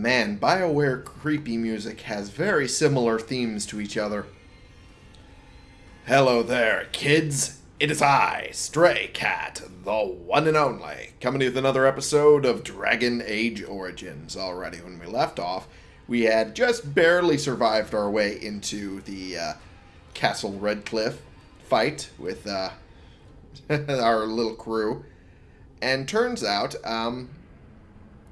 Man, BioWare creepy music has very similar themes to each other. Hello there, kids. It is I, Stray Cat, the one and only, coming with another episode of Dragon Age Origins. Already, when we left off, we had just barely survived our way into the uh, Castle Redcliffe fight with uh, our little crew. And turns out, um,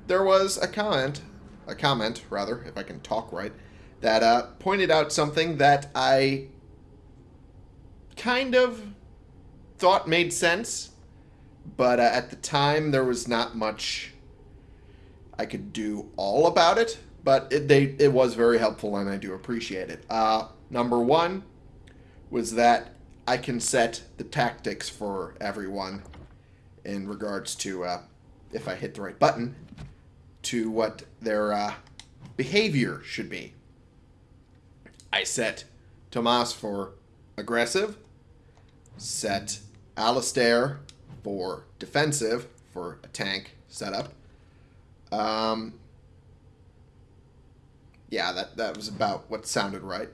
there was a comment a comment, rather, if I can talk right, that uh, pointed out something that I kind of thought made sense, but uh, at the time there was not much I could do all about it. But it, they, it was very helpful, and I do appreciate it. Uh, number one was that I can set the tactics for everyone in regards to uh, if I hit the right button to what their uh, behavior should be. I set Tomas for aggressive, set Alistair for defensive for a tank setup. Um, yeah, that, that was about what sounded right.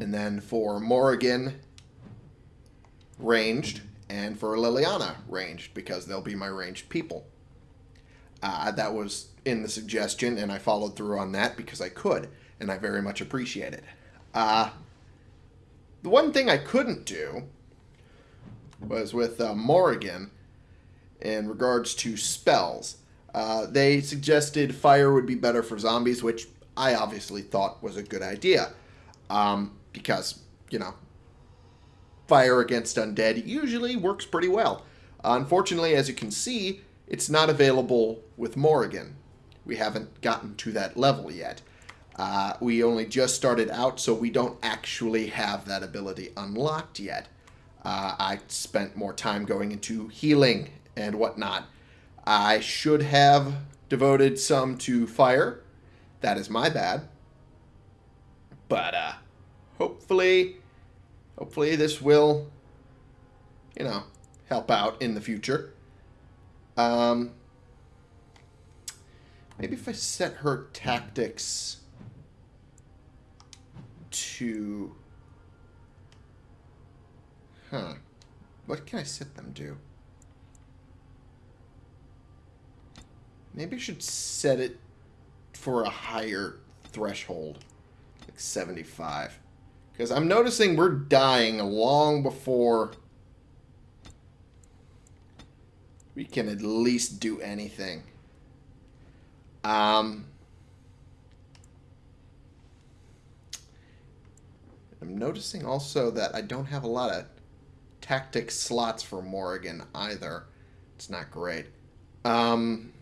And then for Morrigan, ranged, and for Leliana, ranged, because they'll be my ranged people. Uh, that was in the suggestion, and I followed through on that because I could, and I very much appreciate it. Uh, the one thing I couldn't do was with uh, Morrigan in regards to spells. Uh, they suggested fire would be better for zombies, which I obviously thought was a good idea. Um, because, you know, fire against undead usually works pretty well. unfortunately, as you can see, it's not available with Morrigan. We haven't gotten to that level yet. Uh, we only just started out, so we don't actually have that ability unlocked yet. Uh, I spent more time going into healing and whatnot. I should have devoted some to fire. That is my bad. But uh, hopefully, hopefully this will, you know, help out in the future. Um, maybe if I set her tactics to... Huh. What can I set them to? Maybe I should set it for a higher threshold. Like 75. Because I'm noticing we're dying long before we can at least do anything. Um, I'm noticing also that I don't have a lot of tactic slots for Morrigan either. It's not great. Um,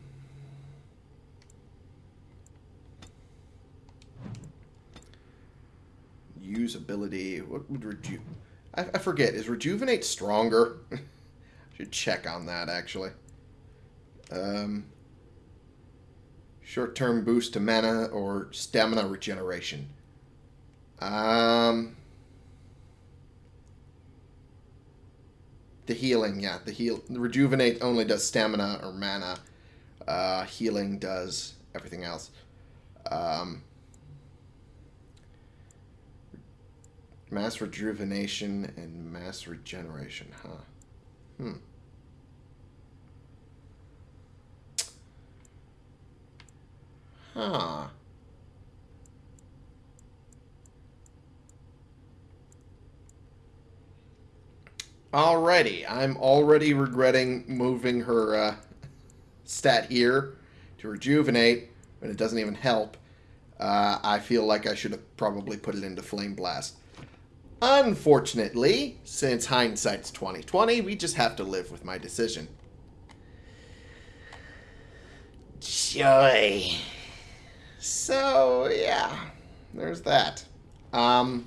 usability. What would reju... I, I forget. Is rejuvenate stronger? Should check on that, actually. Um, Short-term boost to mana or stamina regeneration. Um, the healing, yeah. The heal, rejuvenate only does stamina or mana. Uh, healing does everything else. Um, mass rejuvenation and mass regeneration, huh? Hmm. Huh. Alrighty, I'm already regretting moving her uh, stat here to rejuvenate, but it doesn't even help. Uh, I feel like I should have probably put it into Flame Blast. Unfortunately, since hindsight's 2020, we just have to live with my decision. Joy. So, yeah, there's that. Um,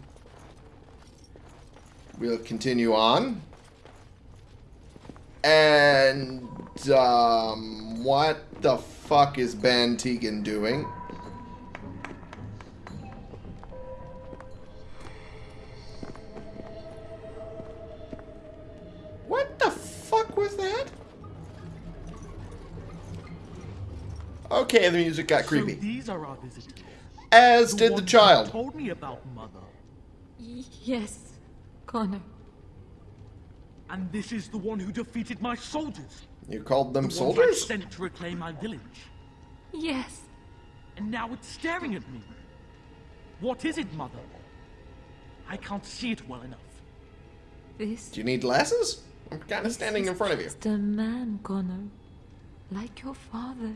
we'll continue on. And, um, what the fuck is Bann Teagan doing? Okay, the music got So creepy. these are our visitors. As did the child. told me about, Mother. Y- yes, Connor. And this is the one who defeated my soldiers. You called them The ones I soldiers? sent to reclaim my village. Yes. And now it's staring at me. What is it, Mother? I can't see it well enough. This Do you need glasses? I'm kind of standing in front of you. just a man, Connor. Like your father.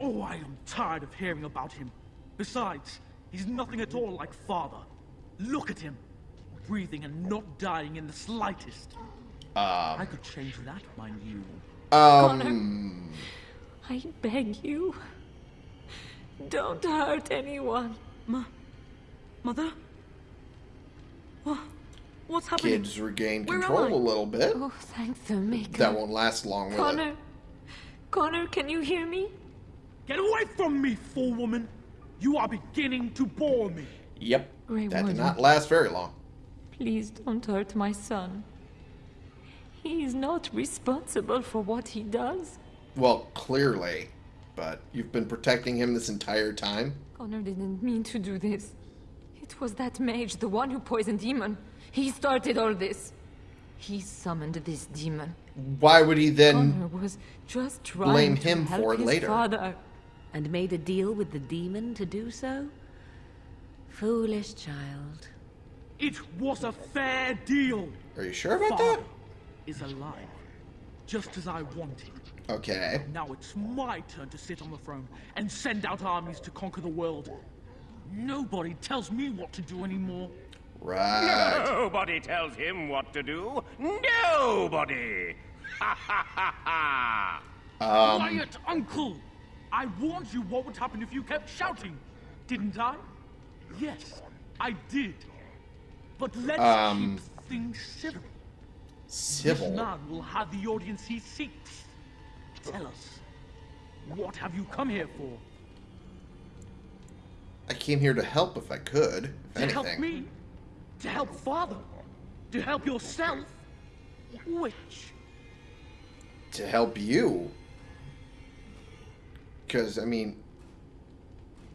Oh, I am tired of hearing about him. Besides, he's nothing at all like father. Look at him. Breathing and not dying in the slightest. Ah, I could change that, mind you. Um, I beg you. Don't hurt anyone. Ma... Mother? What? What's happening? kids regain control a little bit. Oh, thanks, the maker. That won't last long, will it? Connor. Connor, can you hear me? Get away from me, fool woman! You are beginning to bore me. Yep. Grey That did not last very long. Please don't hurt my son. He is not responsible for what he does. Well, clearly. But you've been protecting him this entire time? Connor didn't mean to do this. It was that mage, the one who poisoned Eamon. He started all this. He summoned this demon. Why would he then... Connor was just trying blame to him help for it later. father. And made a deal with the demon to do so? Foolish child. It was a fair deal. Are you sure about Father that? is alive, just as I wanted. Okay. Now it's my turn to sit on the throne and send out armies to conquer the world. Nobody tells me what to do anymore. Right. Nobody tells him what to do. Nobody. Ha ha ha ha. Um, Quiet, Uncle! I warned you what would happen if you kept shouting, didn't I? Yes, I did. But let's Um, keep things civil. This Civil. man will have the audience he seeks. Tell us, what have you come here for? I came here to help if I could. If To help me? To help father? To help yourself? Which? To help you. Because, I mean...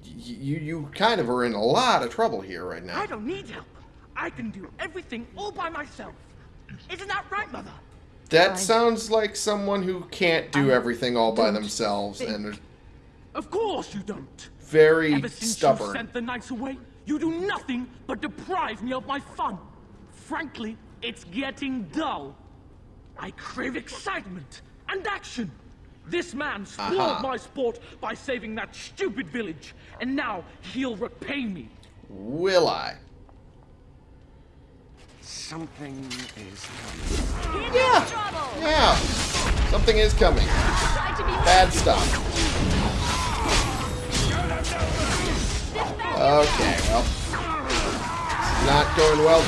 You, you kind of are in a lot of trouble here right now. I don't need help. I can do everything all by myself. Isn't that right, Mother? That sounds like someone who can't do everything all by themselves think- and Of course you don't. very Ever since you sent the knights away, you do nothing but deprive me of my fun. Frankly, it's getting dull. I crave excitement and action. This man spoiled Aha. my sport by saving that stupid village, and now he'll repay me. Will I? Something is coming. Yeah. Something is coming. Bad stuff. Okay, well. this is Not going well.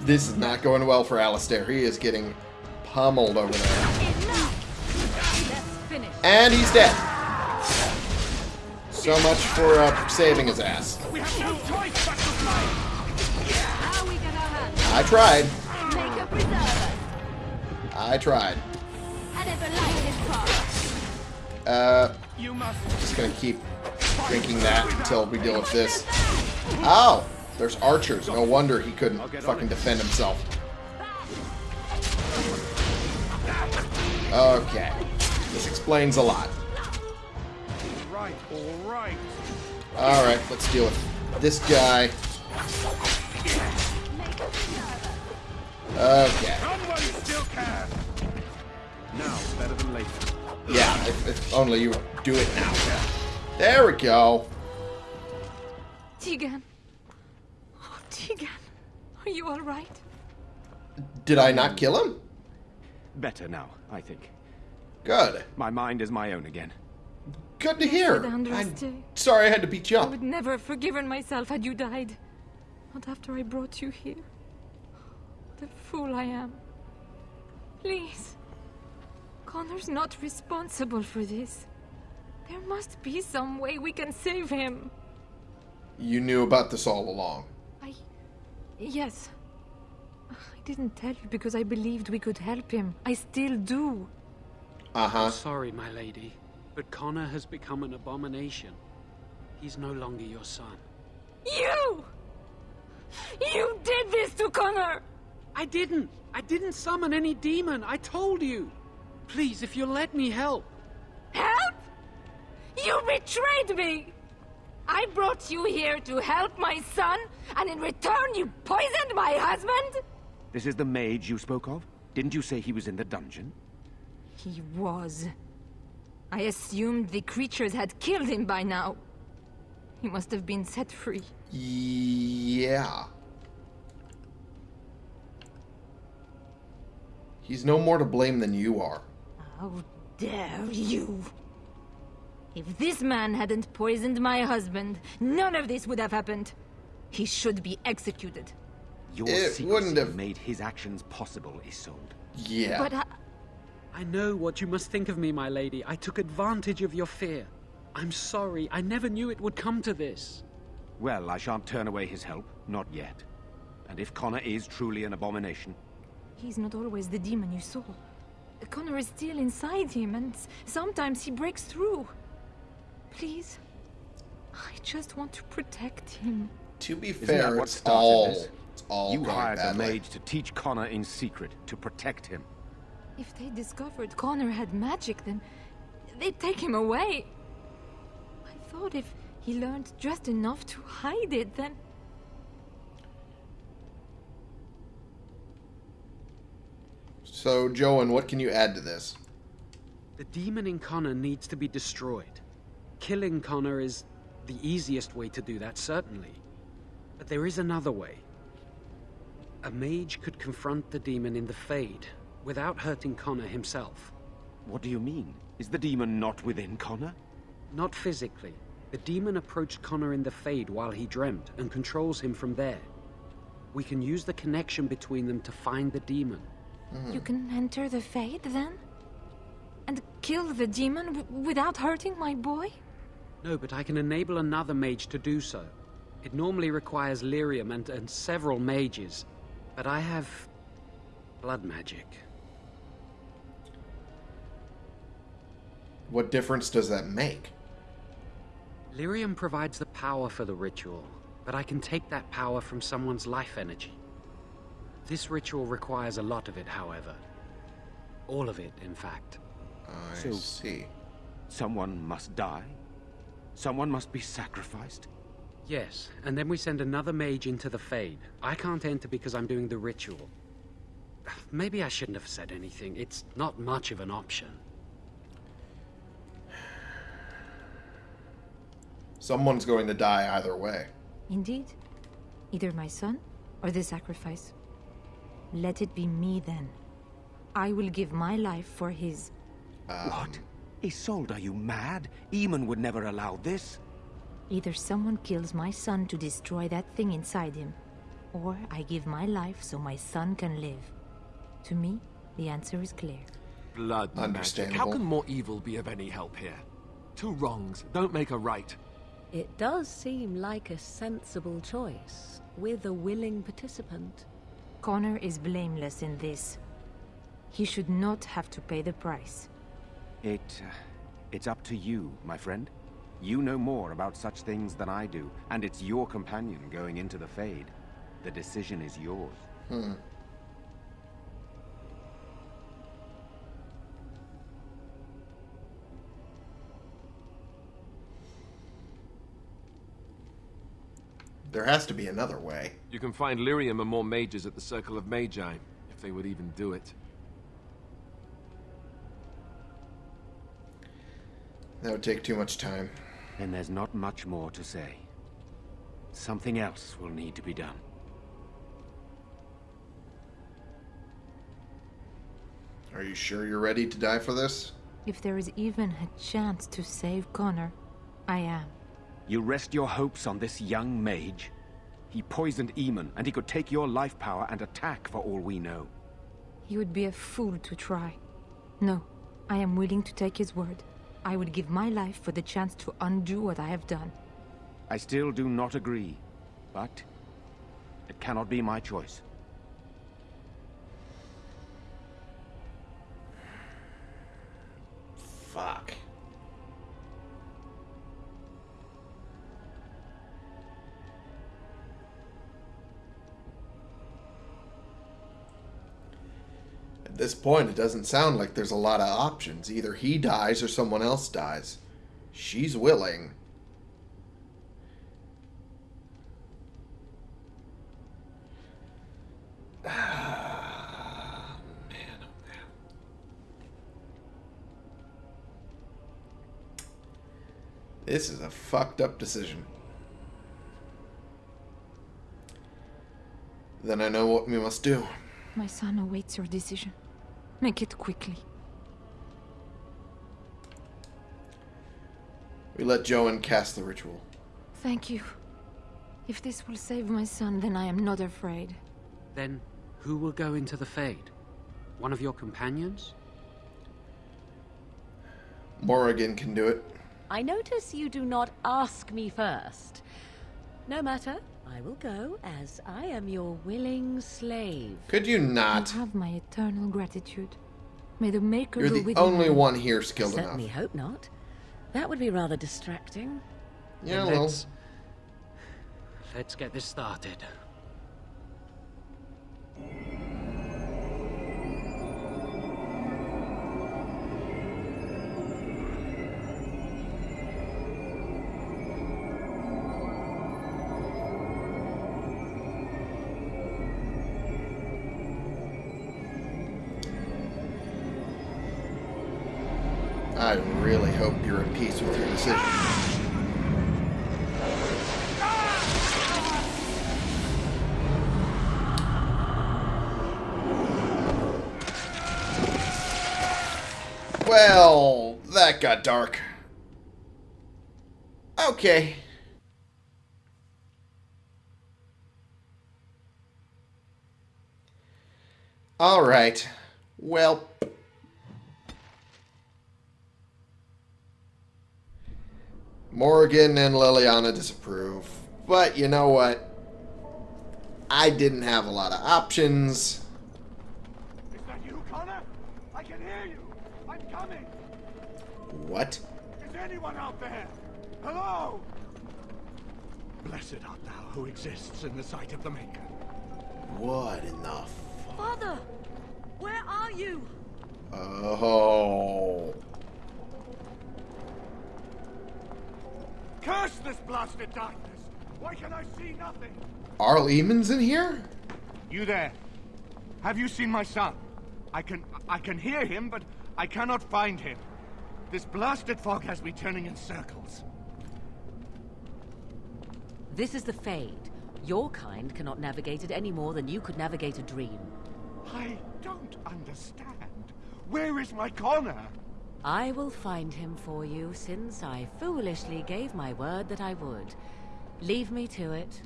This is not going well for Alistair. He is getting pummeled over there. And he's dead. So much for uh, saving his ass. We have no choice but to fight. How we get our hands? I tried. Make a preserver. I tried. I never liked his part. Uh, just gonna keep drinking that until we deal with this. Oh, there's archers. No wonder he couldn't fucking defend himself. Okay, this explains a lot. Right, all right. All right, let's deal with this guy. Okay, Come while you still can. Now, better than later. yeah, if, if only you do it now. There we go. Teagan. Oh, Teagan. Are you all right? Did I not kill him? Better now, I think. Good. My mind is my own again. Good to hear. I'm sorry I had to beat you up. I would never have forgiven myself had you died. Not after I brought you here. The fool I am. Please. Connor's not responsible for this. There must be some way we can save him. You knew about this all along. I. Yes. I didn't tell you because I believed we could help him. I still do. Uh huh. Sorry, my lady, but Connor has become an abomination. He's no longer your son. You! You did this to Connor! I didn't! I didn't summon any demon, I told you! Please, if you'll let me help. Help? You betrayed me! I brought you here to help my son, and in return you poisoned my husband? This is the mage you spoke of? Didn't you say he was in the dungeon? He was. I assumed the creatures had killed him by now. He must have been set free. Yeah. He's no more to blame than you are. How dare you! If this man hadn't poisoned my husband, none of this would have happened. He should be executed. Your It wouldn't have- made his actions possible, Isolde. Yeah. But I, I know what you must think of me, my lady. I took advantage of your fear. I'm sorry. I never knew it would come to this. Well, I shan't turn away his help. Not yet. And if Connor is truly an abomination, he's not always the demon you saw. Connor is still inside him, and sometimes he breaks through. Please, I just want to protect him. to be fair, it's all this? It's all you going hired the badly. mage to teach Connor in secret, to protect him. If they discovered Connor had magic, then they'd take him away. I thought if he learned just enough to hide it, then So, Jowan, what can you add to this? The demon in Connor needs to be destroyed. Killing Connor is the easiest way to do that, certainly. But there is another way. A mage could confront the demon in the Fade without hurting Connor himself. What do you mean? Is the demon not within Connor? Not physically. The demon approached Connor in the Fade while he dreamt and controls him from there. We can use the connection between them to find the demon. Hmm. you can enter the Fade then? And kill the demon w- without hurting my boy? No, but I can enable another mage to do so. It normally requires lyrium and, and several mages, but I have blood magic. What difference does that make? Lyrium provides the power for the ritual, but I can take that power from someone's life energy. This ritual requires a lot of it, however. All of it, in fact. I So- see. Someone must die? Someone must be sacrificed? Yes, and then we send another mage into the Fade. I can't enter because I'm doing the ritual. Maybe I shouldn't have said anything. It's not much of an option. Someone's going to die either way. Indeed. Either my son or the sacrifice. Let it be me then. I will give my life for his. what? Um, Isolde, are you mad? Eamon would never allow this. Either someone kills my son to destroy that thing inside him, or I give my life so my son can live. To me, the answer is clear. Blood magic. How can more evil be of any help here? Two wrongs don't make a right. It does seem like a sensible choice, with a willing participant. Connor is blameless in this. He should not have to pay the price. It... Uh, it's up to you, my friend. You know more about such things than I do, and it's your companion going into the Fade. The decision is yours. Hmm. There has to be another way. You can find lyrium and more mages at the Circle of Magi, if they would even do it. That would take too much time. Then there's not much more to say. Something else will need to be done. Are you sure you're ready to die for this? If there is even a chance to save Connor, I am. You rest your hopes on this young mage? He poisoned Eamon, and he could take your life power and attack for all we know. He would be a fool to try. No, I am willing to take his word. I would give my life for the chance to undo what I have done. I still do not agree, but it cannot be my choice. This point, it doesn't sound like there's a lot of options. Either he dies or someone else dies. She's willing. Ah, man, oh man. This is a fucked up decision. Then I know what we must do. My son awaits your decision. Make it quickly. We let Jowan cast the ritual. Thank you. If this will save my son, then I am not afraid. Then, who will go into the Fade? One of your companions? Morrigan can do it. I notice you do not ask me first. No matter, I will go, as I am your willing slave. Could you not? You have my eternal gratitude. May the Maker You're go the with only you. one here skilled Certainly enough. hope not. That would be rather distracting. Yeah, well, let's... Let's get this started. I really hope you're at peace with your decision. Well, that got dark. Okay. All right. Well, Morrigan and Leliana disapprove. But you know what? I didn't have a lot of options. Is that you, Connor? I can hear you. I'm coming. What? Is anyone out there? Hello? Blessed art thou who exists in the sight of the Maker. What in the Father! Where are you? Oh. Curse this blasted darkness! Why can I see nothing? Are Lehman's in here? You there? Have you seen my son? I can I can hear him, but I cannot find him. This blasted fog has me turning in circles. This is the Fade. Your kind cannot navigate it any more than you could navigate a dream. I don't understand. Where is my Connor? I will find him for you, since I foolishly gave my word that I would. Leave me to it.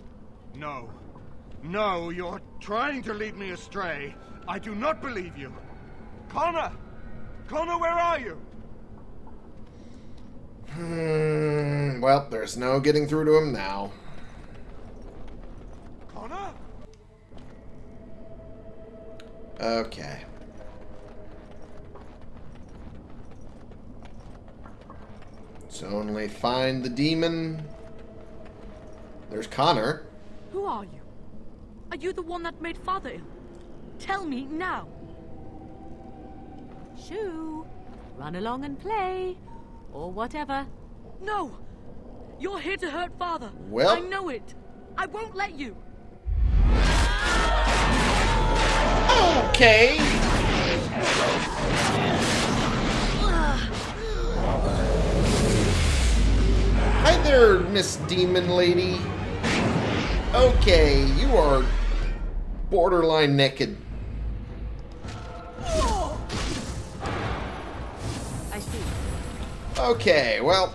No. No, you're trying to lead me astray. I do not believe you. Connor! Connor, where are you? Hmm. Well, there's no getting through to him now. Connor? Okay. So only find the demon. There's Connor. Who are you? Are you the one that made Father ill? Tell me now. Shoo! Run along and play. Or whatever. No! You're here to hurt Father. Well- I know it. I won't let you. Okay. Hi there, Miss Demon Lady. Okay, you are borderline naked. I see. Okay, well,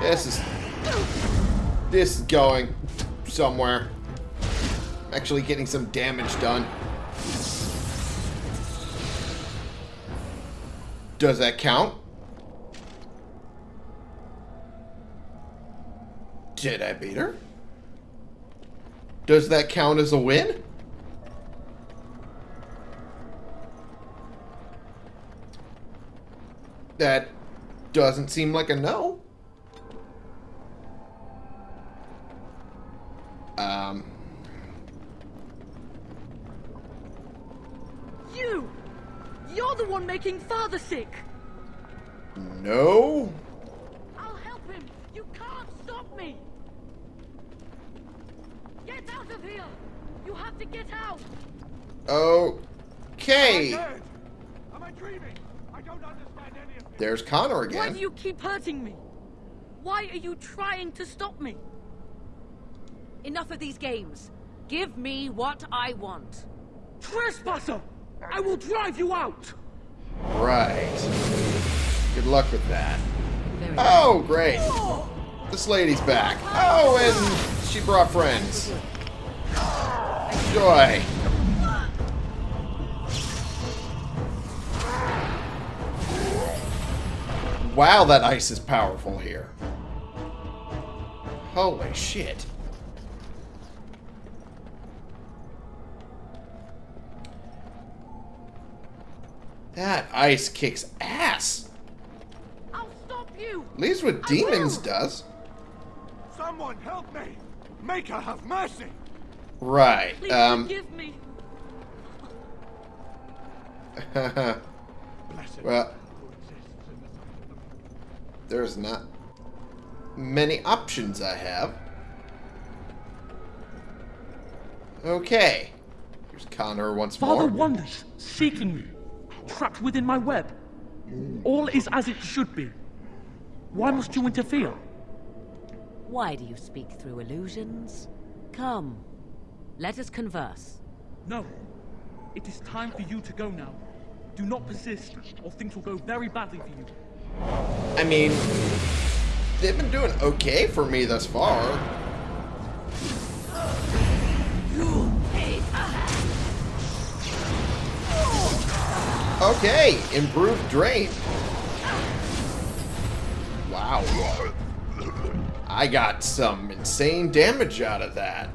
this is this is going somewhere. I'm actually getting some damage done. Does that count? Did I beat her? Does that count as a win? That doesn't seem like a no. Um, You! You're the one making father sick. No? I'll help him. You can't stop me. Get out of here. You have to get out. Okay. Dead. Am I dreaming? I don't understand any of this. There's Connor Why do you keep hurting me? Why are you trying to stop me? Enough of these games. Give me what I want. Trespasser! I will drive you out! Right. Good luck with that. Oh, great. This lady's back. Oh, and she brought friends. Joy. Wow, that ice is powerful here. Holy shit. That ice kicks ass. I'll stop you. At least what demons does. Someone help me! Make her have mercy! Right. Please Um. forgive me. Blessed well, who exists in the sight of the moon. There's not many options I have. Okay. Here's Connor once Father more. wanders, seeking me, trapped within my web. All is as it should be. Why must you interfere? Why do you speak through illusions? Come, let us converse. No. It is time for you to go now. Do not persist, or things will go very badly for you. I mean, they've been doing okay for me thus far. Okay, improved drain. Wow. I got some insane damage out of that.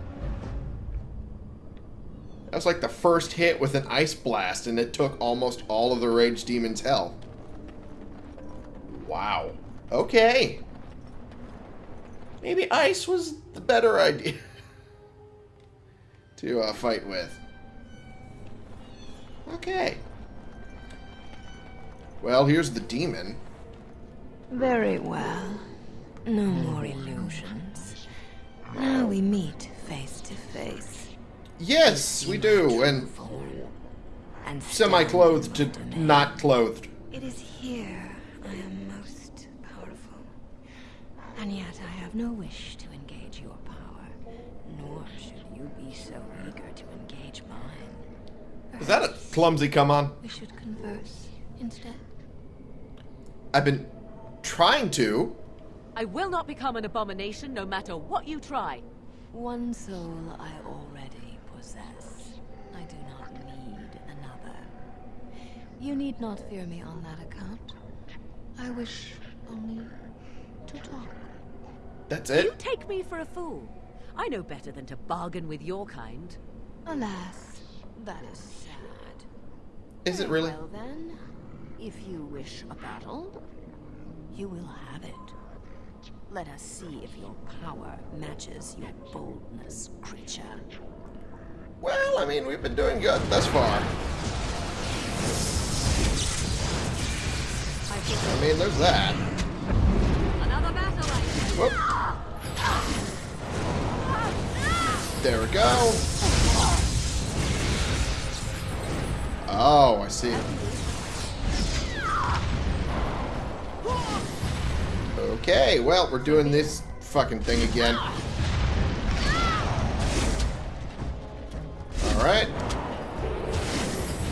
That was like the first hit with an ice blast, and it took almost all of the Rage Demon's health. Wow. Okay. Maybe ice was the better idea to uh, fight with. Okay. Well, here's the demon. Very well. No more illusions. Now we meet face to face. Yes, we do, and And semi-clothed to stand in front of me. not clothed. It is here I am most powerful. And yet I have no wish to engage your power, nor should you be so eager to engage mine. Is that a clumsy come on? We should converse instead. I've been trying to. I will not become an abomination no matter what you try. One soul I already possess. I do not need another. You need not fear me on that account. I wish only to talk. That's it? You take me for a fool. I know better than to bargain with your kind. Alas, that is sad. Is it really? Well then, if you wish a battle, you will have it. Let us see if your power matches your boldness, creature. Well, I mean, we've been doing good thus far. I mean, there's that. Another battle I Whoop. There we go. Oh, I see. Okay, well, we're doing this fucking thing again. Alright.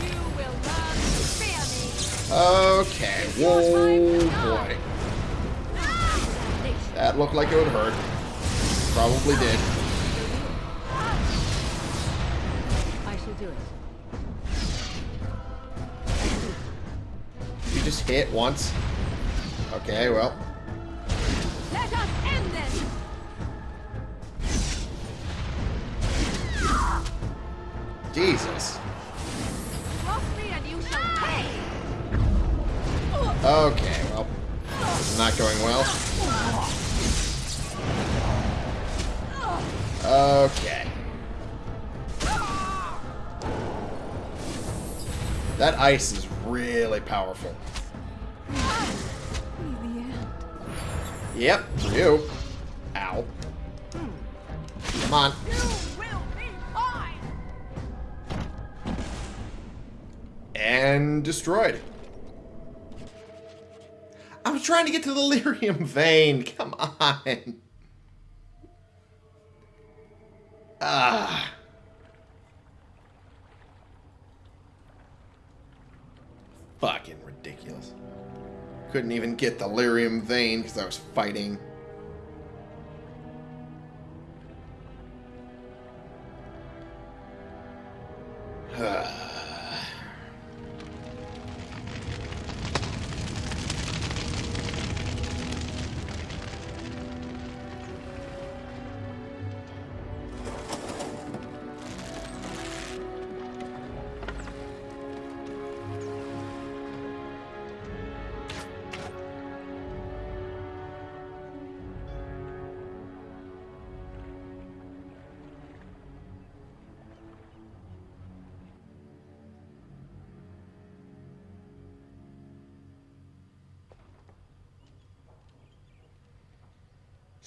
You will learn to fear me. Okay. Whoa, boy. That looked like it would hurt. Probably did. I shall do it. You just hit once. Okay, well. Let us end this. Jesus. Cross me and you shall pay. Okay, well. This is not going well. Okay. That ice is really powerful. Yep, you. Ow. Come on. And destroyed. I was trying to get to the lyrium vein. Come on. Ah. Fucking ridiculous. Couldn't even get the lyrium vein because I was fighting.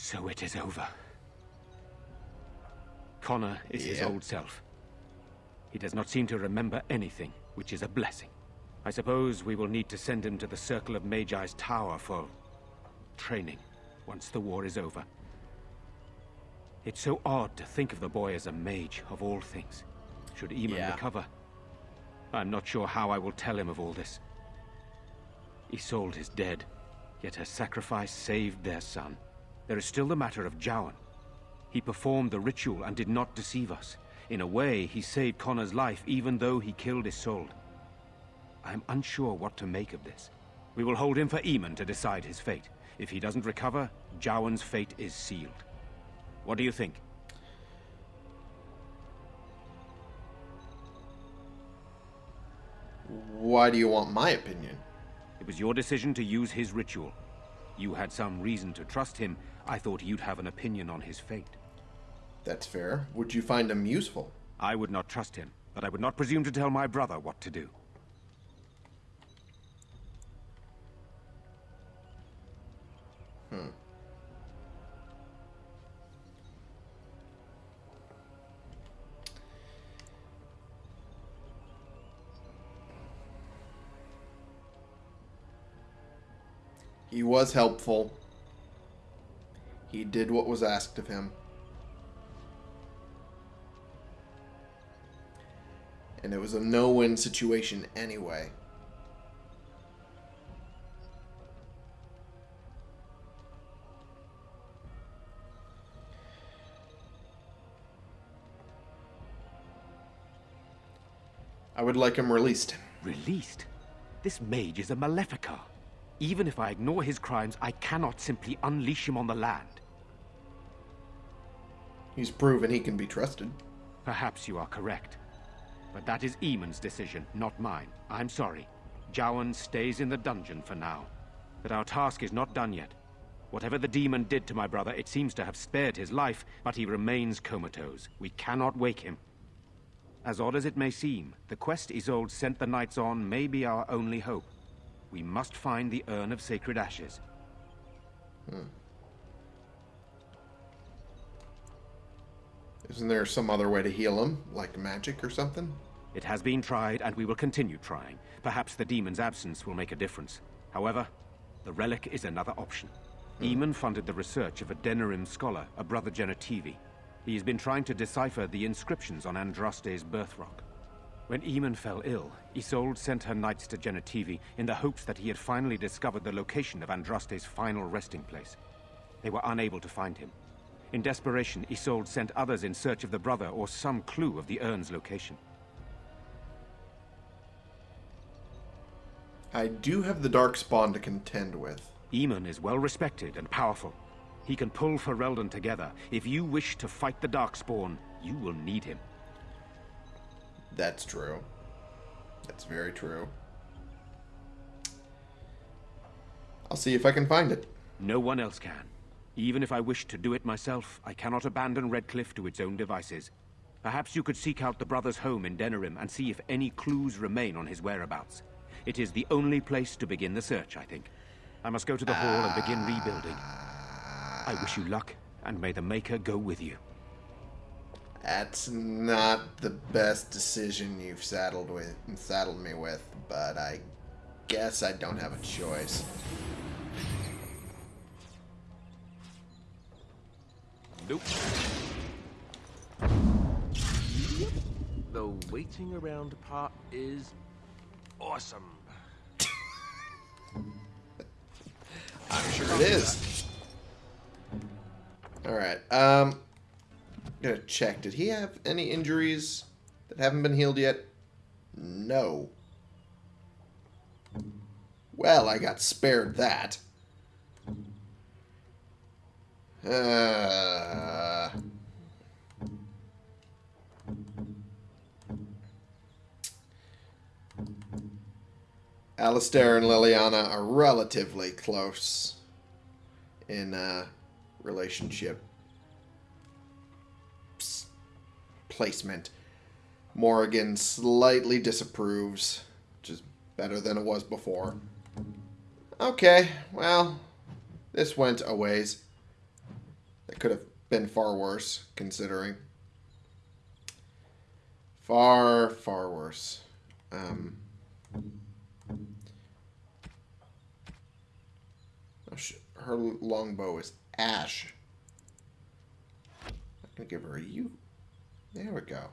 So it is over. Connor is his old self. He does not seem to remember anything, which is a blessing. I suppose we will need to send him to the Circle of Magi's tower for... training, once the war is over. It's so odd to think of the boy as a mage, of all things. Should Eamon Yeah. recover. I'm not sure how I will tell him of all this. Isolde is dead, yet her sacrifice saved their son. There is still the matter of Jowan. He performed the ritual and did not deceive us. In a way, he saved Connor's life even though he killed Isolde. I am unsure what to make of this. We will hold him for Eamon to decide his fate. If he doesn't recover, Jowan's fate is sealed. What do you think? Why do you want my opinion? It was your decision to use his ritual. You had some reason to trust him. I thought you'd have an opinion on his fate. That's fair. Would you find him useful? I would not trust him, but I would not presume to tell my brother what to do. Hmm. He was helpful. He did what was asked of him. And it was a no-win situation anyway. I would like him released. Released? This mage is a Maleficar. Even if I ignore his crimes, I cannot simply unleash him on the land. He's proven he can be trusted. Perhaps you are correct. But that is Eamon's decision, not mine. I'm sorry. Jowan stays in the dungeon for now. But our task is not done yet. Whatever the demon did to my brother, it seems to have spared his life, but he remains comatose. We cannot wake him. As odd as it may seem, the quest Isolde sent the knights on may be our only hope. We must find the Urn of Sacred Ashes. Hmm. Isn't there some other way to heal him, like magic or something? It has been tried, and we will continue trying. Perhaps the demon's absence will make a difference. However, the relic is another option. Hmm. Eamon funded the research of a Denerim scholar, a brother Genitivi. He has been trying to decipher the inscriptions on Andraste's birthrock. When Eamon fell ill, Isolde sent her knights to Genitivi in the hopes that he had finally discovered the location of Andraste's final resting place. They were unable to find him. In desperation, Isolde sent others in search of the brother or some clue of the urn's location. I do have the Darkspawn to contend with. Eamon is well respected and powerful. He can pull Ferelden together. If you wish to fight the Darkspawn, you will need him. That's true. That's very true. I'll see if I can find it. No one else can. Even if I wish to do it myself, I cannot abandon Redcliffe to its own devices. Perhaps you could seek out the brother's home in Denerim and see if any clues remain on his whereabouts. It is the only place to begin the search, I think. I must go to the hall and begin rebuilding. I wish you luck, and may the Maker go with you. That's not the best decision you've saddled with saddled me with, but I guess I don't have a choice. Nope. The waiting around part is awesome. I'm sure it is. Alright, um... Gonna check. Did he have any injuries that haven't been healed yet? No. Well, I got spared that. Uh... Alistair and Leliana are relatively close in uh, relationship placement. Morrigan slightly disapproves, which is better than it was before. Okay, well, this went a ways. It could have been far worse, considering. Far, far worse. Um, oh, her longbow is ash. I'm gonna give her a yew. There we go.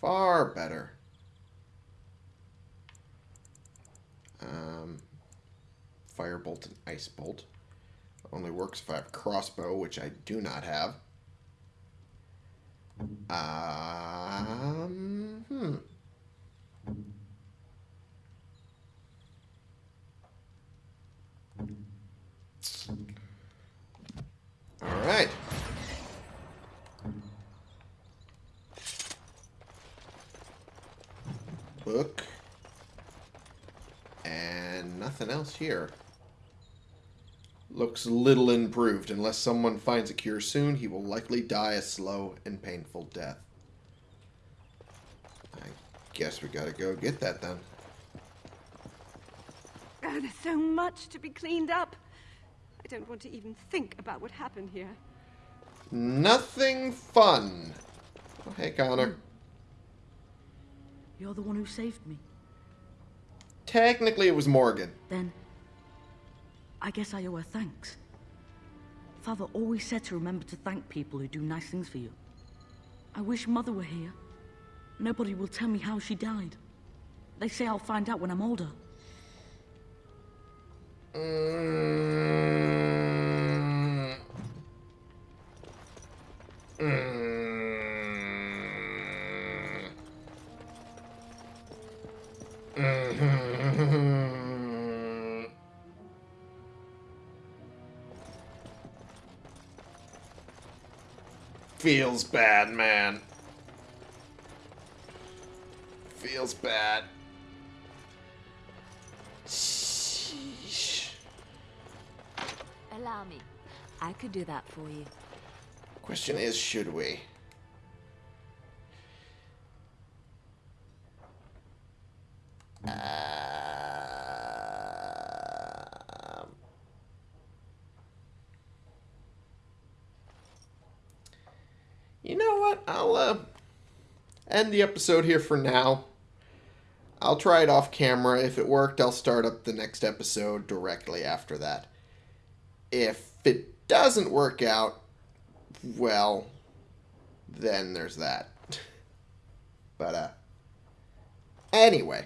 Far better. Um, Firebolt and Ice Bolt. Only works if I have crossbow, which I do not have. Um, hmm. All right. Book. And nothing else here. Looks little improved. Unless someone finds a cure soon, he will likely die a slow and painful death. I guess we gotta go get that then. Oh, there's so much to be cleaned up. I don't want to even think about what happened here. Nothing fun. Oh, hey, Connor. Hmm. You're the one who saved me. Technically, it was Morrigan. Then, I guess I owe her thanks. Father always said to remember to thank people who do nice things for you. I wish Mother were here. Nobody will tell me how she died. They say I'll find out when I'm older. Mm. Mm. Feels bad, man. Feels bad. Sheesh. Allow me. I could do that for you. Question is, should we? Um, you know what? I'll uh, end the episode here for now. I'll try it off camera. If it worked, I'll start up the next episode directly after that. If it doesn't work out, well, then there's that. But, uh, anyway,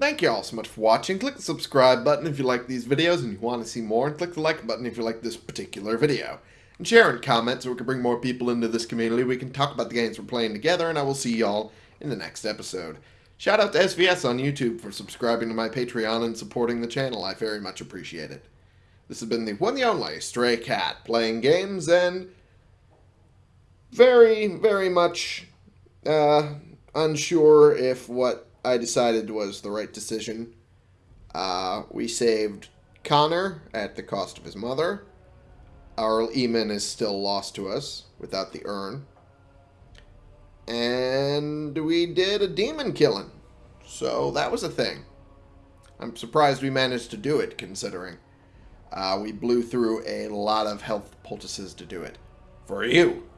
thank you all so much for watching. Click the subscribe button if you like these videos and you want to see more, and click the like button if you like this particular video. And share and comment so we can bring more people into this community. We can talk about the games we're playing together, and I will see y'all in the next episode. Shout out to SVS on YouTube for subscribing to my Patreon and supporting the channel. I very much appreciate it. This has been the one and only Stray Cat playing games and very, very much uh, unsure if what I decided was the right decision. Uh, we saved Connor at the cost of his mother. Arl Eamon is still lost to us without the urn. And we did a demon killing. So that was a thing. I'm surprised we managed to do it, considering. Uh, we blew through a lot of health poultices to do it. For you.